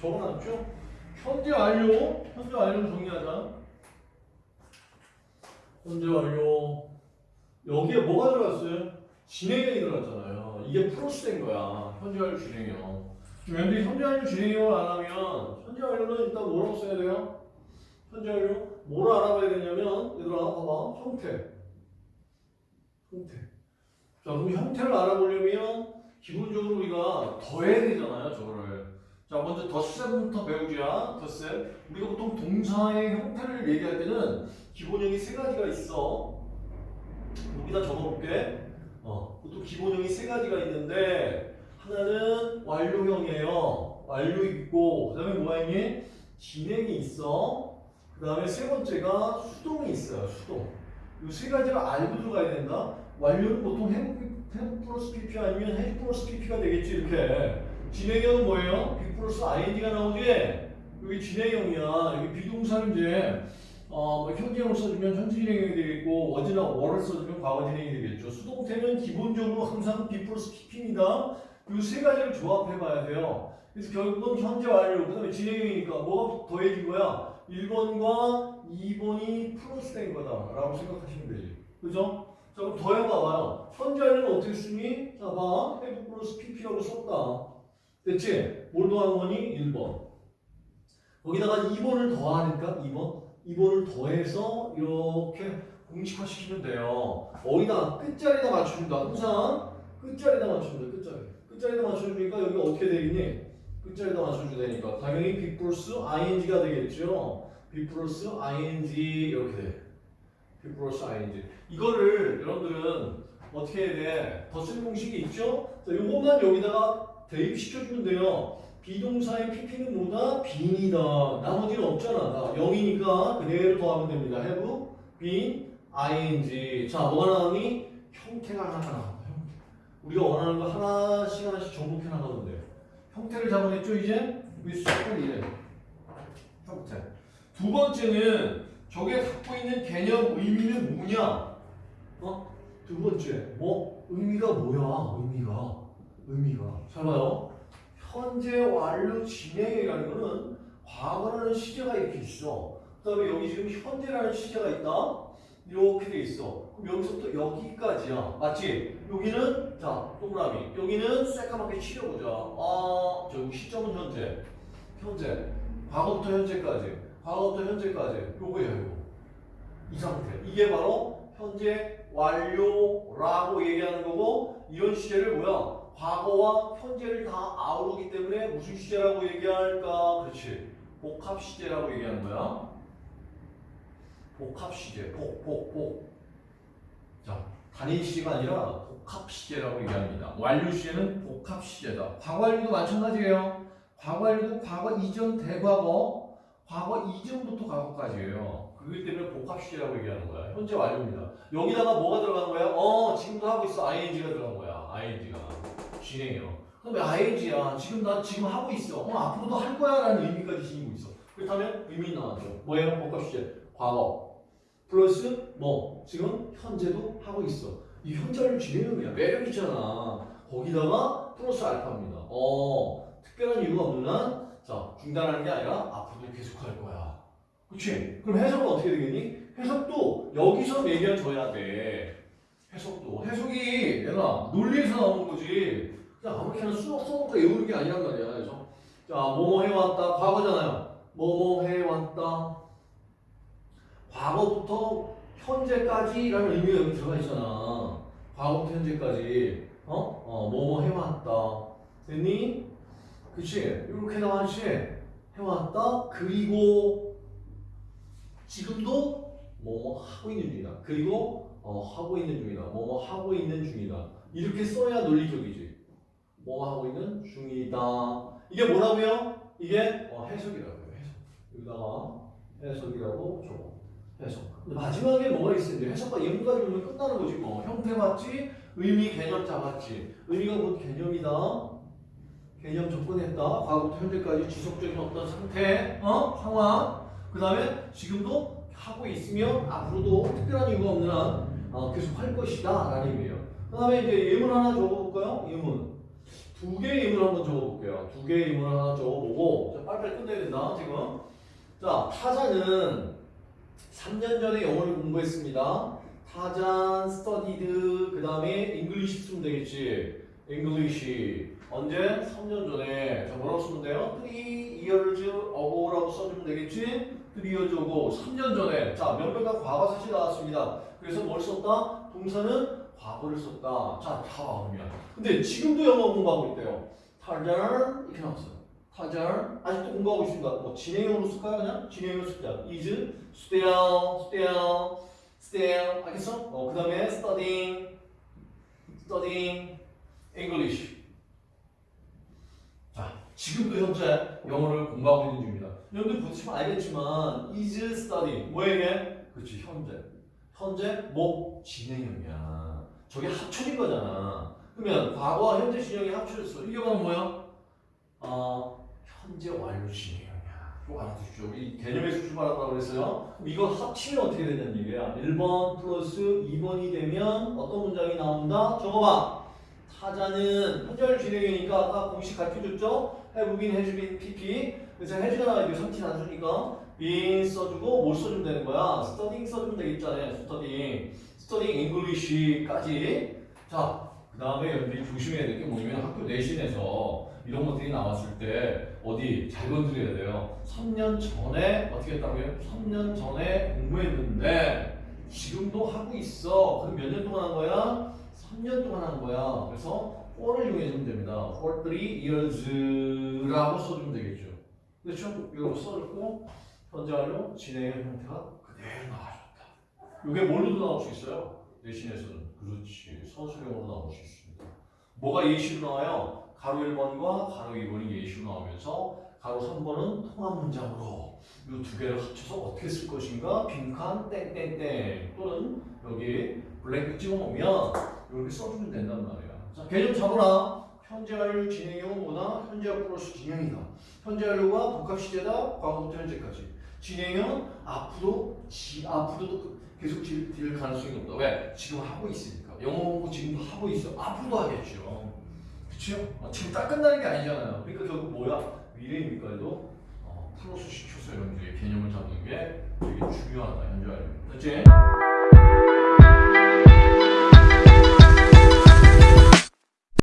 적어놨죠? 현재 완료. 현재 완료를 정리하자. 현재 완료. 여기에 뭐가 들어갔어요? 진행형이 들어갔잖아요. 이게 플러스 된 거야. 현재 완료 진행형. 근데 현재 완료 진행형을 안 하면 현재 완료는 일단 뭐라고 써야 돼요? 현재 완료 뭐를 알아봐야 되냐면 얘들아 봐봐 형태 형태 자 그럼 형태를 알아보려면 기본적으로 우리가 더해야 되잖아요 저거를 자 먼저 덧셈부터 배우자 덧셈. 우리가 보통 동사의 형태를 얘기할 때는 기본형이 세 가지가 있어. 여기다 적어볼게. 어 보통 기본형이 세 가지가 있는데 하나는 완료형이에요. 완료 있고 그 다음에 뭐가 있니? 진행이 있어. 그 다음에 세 번째가 수동이 있어요 수동. 이 세 가지가 알고 들어가야 된다. 완료는 보통 햄, 햄 플러스 pp 아니면 햄 플러스 pp가 되겠지 이렇게 진행형은 뭐예요? be 플러스 ing가 나오지 여기 진행형이야 여기 be동사는 이제 어, 뭐 현재형을 써주면 현재 진행형이 되겠고 was나 were를 써주면 과거 진행이 되겠죠 수동태는 기본적으로 항상 be 플러스 pp입니다 이 세 가지를 조합해 봐야 돼요 그래서 결국은 현재 완료 그 다음에 진행형이니까 뭐가 더해진 거야 1번과 2번이 플러스 된 거다 라고 생각하시면 되지. 그죠? 자, 그럼 더해봐봐요. 현재 완료는 어떻게 쓰니? 자, 봐. have 플러스 pp라고 썼다. 됐지? 거니? 1번. 거기다가 2번을 더하니까 2번. 2번을 더해서 이렇게 공식화시키면 돼요. 어디다? 끝자리다 맞춘다. 항상 끝자리다 맞춘다. 끝자리. 끝자리다 맞춰주니까 여기 어떻게 되겠니? 끝자리다 맞춰줘야 되니까 당연히 B 플러스 ing가 되겠죠. B 플러스 ing 이렇게 돼. B 플러스 ing. 이거를 여러분들은 어떻게 해야 돼? 덧셈 공식이 있죠? 자, 요것만 여기다가 대입시켜주면 돼요. 비동사의 pp는 뭐다? 빈이다. 나머지는 없잖아. 나 0이니까 그대로 더하면 됩니다. have, been, ing. 자, 뭐가 나오니? 형태가 하나 나온다. 우리가 원하는 거 하나씩 하나씩 정복해 나가면 돼요. 형태를 잡아냈죠 이제? 위스를 이래 형태 두 번째는 저게 갖고 있는 개념 의미는 뭐냐? 어? 두 번째 뭐? 의미가 뭐야? 의미가 의미가. 잘 봐요? 현재 완료 진행이라는 거는 과거라는 시제가 이렇게 있어. 그 다음에 여기 지금 현재라는 시제가 있다. 이렇게 돼 있어. 그럼 여기서부터 여기까지야. 맞지? 여기는 자 동그라미 여기는 새까맣게 칠해보자. 아 저기 시점은 현재. 현재. 과거부터 현재까지. 과거부터 현재까지. 요거예요 요거. 이 상태. 이게 바로 현재 완료라고 얘기하는 거고 이런 시제를 뭐야 과거와 현재를 다 아우르기 때문에 무슨 시제라고 얘기할까 그렇지 복합 시제라고 얘기하는 거야 복합 시제 복 복 복 자 단일 시제가 아니라 복합 시제라고 얘기합니다. 완료 시제는 복합 시제다. 과거 완료도 마찬가지예요. 과거 완료도 과거 이전 대과거, 과거 이전부터 과거까지예요. 그렇기 때문에 복합 시제라고 얘기하는 거야. 현재 완료입니다. 여기다가 뭐가 들어간 거야? 어, 지금도 하고 있어. ing가 들어간 거야. ing가 진행형. 그다음에 ing야. 지금 나 지금 하고 있어. 어, 앞으로도 할 거야라는 의미까지 지니고 있어. 그렇다면 의미 나왔죠. 뭐예요? 복합 시제. 과거 플러스 뭐 지금 현재도 하고 있어. 이 현재를 진행형이야. 매력 있잖아. 거기다가 플러스 알파입니다. 어, 특별한 이유가 없는 한, 자, 중단하는 게 아니라 앞으로도 계속 할 거야. 그치? 그럼 해석은 어떻게 되겠니? 해석도 여기서 얘기해줘야 돼. 해석도. 해석이 얘가 논리에서 나오는 거지. 그냥 아무렇게나 수업 써놓고 외우는 게 아니란 말이야. 그래서 자, 뭐뭐 해왔다. 과거잖아요. 뭐뭐 해왔다. 과거부터 현재까지라는 의미가 여기 들어가 있잖아. 과거부터 현재까지. 어? 어, 뭐뭐 해왔다. 됐니? 그치? 이렇게 나왔지? 해왔다. 그리고 지금도 뭐뭐 하고 있는 중이다. 그리고 어, 하고 있는 중이다. 뭐뭐 하고 있는 중이다. 이렇게 써야 논리적이지. 뭐 하고 있는 중이다. 이게 뭐라고요? 이게 어, 해석이라고요. 해석. 여기다가 해석이라고 적어. 해석. 근데 마지막에 뭐가 있어? 이제 해석과 예문까지 오면 끝나는 거지 뭐. 형태 봤지? 의미 개념 잡았지. 의미가 곧 개념이다. 개념 접근했다. 과거부터 현재까지 지속적인 어떤 상태, 어? 상황. 그 다음에 지금도 하고 있으면 앞으로도 특별한 이유가 없는 한 어, 계속 할 것이다. 라는 의미예요. 그 다음에 이제 예문 하나 적어볼까요? 예문. 두 개의 의문을 한번 적어볼게요. 두 개의 의문을 하나 적어보고 자, 빨리빨리 끝내야 된다 지금. 자 타자는 3년 전에 영어를 공부했습니다. 타잔, studied, 그 다음에 English 쓰면 되겠지. English 언제? 3년 전에 자 뭐라고 쓰면 돼요? 3 years ago라고 써주면 되겠지? 3 years ago 3년 전에 자 명백한 과거사실 나왔습니다. 그래서 뭘 썼다? 동사는 과거를 썼다. 자, 다 나오면. 근데 지금도 영어 공부하고 있대요. 타잔 이렇게 나왔어요. 타잔 아직도 공부하고 있습니다. 뭐 진행형으로 쓸까요? 그냥 진행형으로 쓸게요. is, still, still, still 알겠어? 어, 그 다음에 studying, studying English. 자, 지금도 현재 영어를 공부하고 있는 중입니다. 여러분들 보시면 알겠지만 is studying 뭐에게? 그렇지 현재. 현재 뭐 진행형이야. 저게 합쳐진 거잖아. 그러면 과거와 현재 진행이 합쳐졌어. 이게 바로 뭐야? 어, 현재 완료 진행형이야. 이거 알아두십시오. 이 개념에서 출발하라고 그랬어요. 이거 합치면 어떻게 되냐는 얘기야. 1번 플러스 2번이 되면 어떤 문장이 나온다? 적어봐. 타자는 현재 진행형이니까 아까 공식 가르쳐줬죠? has been, pp. 그래서 나와야 돼. 상치 단수니까. been 써주고 뭘 써주면 되는 거야? studying 써주면 되겠잖아요. Studying English까지. 자, 그 다음에 여러분들이 조심해야 될 게 뭐냐면 학교 내신에서 이런 것들이 나왔을 때 어디 잘 건드려야 돼요. 3년 전에 어떻게 했다고요? 3년 전에 공부했는데 지금도 하고 있어. 그럼 몇 년 동안 한 거야? 3년 동안 한 거야. 그래서 for를 이용해주면 됩니다. for three years라고 써주면 되겠죠. 그렇죠? 이거 써줬고 현재 완료 진행의 형태가 그대로 나와줬다. 이게 뭘로도 나올 수 있어요. 내신에서는 그렇지 서술형으로 나올 수 있습니다. 뭐가 예시로 나와요? 가로 1번과 가로 2번이 예시로 나오면서 가로 3번은 통합 문장으로 이 두 개를 합쳐서 어떻게 쓸 것인가 빈칸 땡땡땡 또는 여기 블랭크 찍어놓으면 이렇게 써주면 된단 말이야. 자 개념 잡으라. 현재 완료 진행형은 뭐다? 현재 플러스 진행이다. 현재 완료가 복합 시제다. 과거부터 현재까지. 진행형은 앞으로 지 앞으로도 계속 질, 딜 가능성이 높다. 왜? 지금 하고 있으니까. 영어 공부 지금도 하고 있어. 앞으로도 하겠죠. 그렇죠? 어, 지금 딱 끝나는 게 아니잖아요. 그러니까 결국 뭐야? 미래입니까? 도 어, 플러스 시켜서 여러분들이 개념을 잡는 게 되게 중요하다. 현재 완료. 됐지?